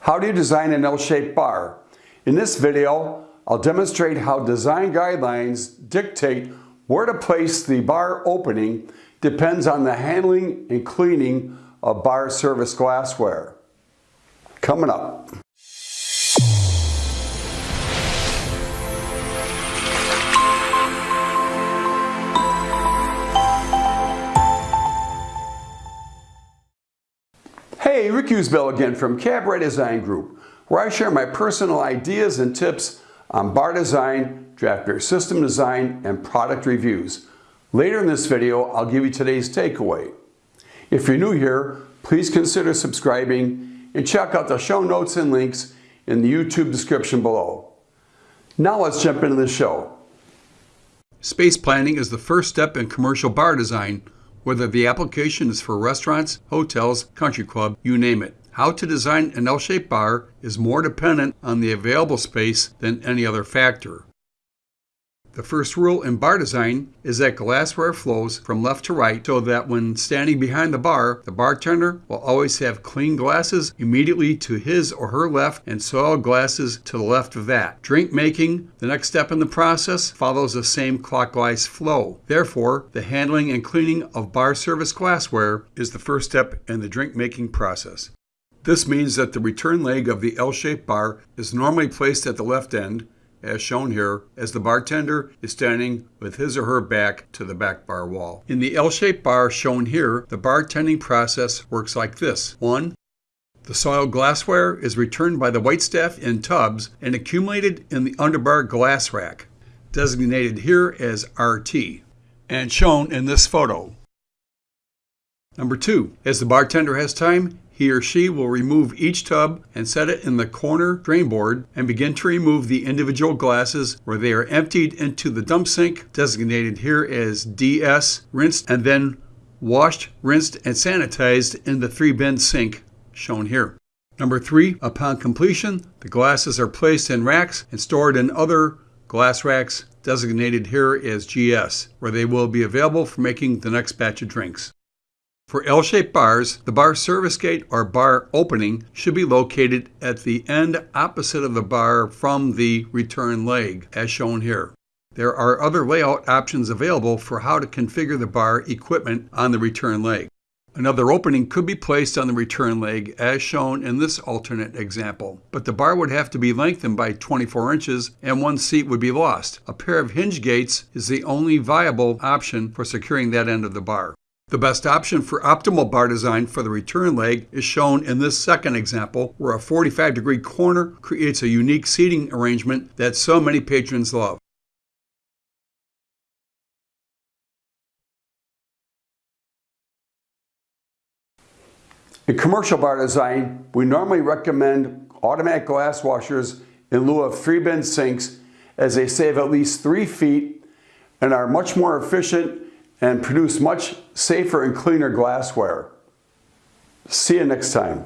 How do you design an L-shaped bar? In this video, I'll demonstrate how design guidelines dictate where to place the bar opening depends on the handling and cleaning of bar service glassware. Coming up. Hey, Rick Usbell again from Cabaret Design Group, where I share my personal ideas and tips on bar design, draft beer system design, and product reviews. Later in this video, I'll give you today's takeaway. If you're new here, please consider subscribing and check out the show notes and links in the YouTube description below. Now let's jump into the show. Space planning is the first step in commercial bar design whether the application is for restaurants, hotels, country club, you name it. How to design an L-shaped bar is more dependent on the available space than any other factor. The first rule in bar design is that glassware flows from left to right so that when standing behind the bar, the bartender will always have clean glasses immediately to his or her left and soiled glasses to the left of that. Drink making, the next step in the process, follows the same clockwise flow. Therefore, the handling and cleaning of bar service glassware is the first step in the drink making process. This means that the return leg of the L-shaped bar is normally placed at the left end as shown here, as the bartender is standing with his or her back to the back bar wall. In the L-shaped bar shown here, the bartending process works like this. 1. The soiled glassware is returned by the waitstaff in tubs and accumulated in the underbar glass rack, designated here as RT, and shown in this photo. Number 2. As the bartender has time, he or she will remove each tub and set it in the corner drain board and begin to remove the individual glasses where they are emptied into the dump sink, designated here as DS, rinsed and then washed, rinsed, and sanitized in the three bin sink shown here. Number three, upon completion, the glasses are placed in racks and stored in other glass racks designated here as GS, where they will be available for making the next batch of drinks. For L-shaped bars, the bar service gate or bar opening should be located at the end opposite of the bar from the return leg, as shown here. There are other layout options available for how to configure the bar equipment on the return leg. Another opening could be placed on the return leg as shown in this alternate example, but the bar would have to be lengthened by 24 inches and one seat would be lost. A pair of hinge gates is the only viable option for securing that end of the bar. The best option for optimal bar design for the return leg is shown in this second example, where a 45 degree corner creates a unique seating arrangement that so many patrons love. In commercial bar design, we normally recommend automatic glass washers in lieu of three bin sinks as they save at least three feet and are much more efficient and produce much safer and cleaner glassware. See you next time.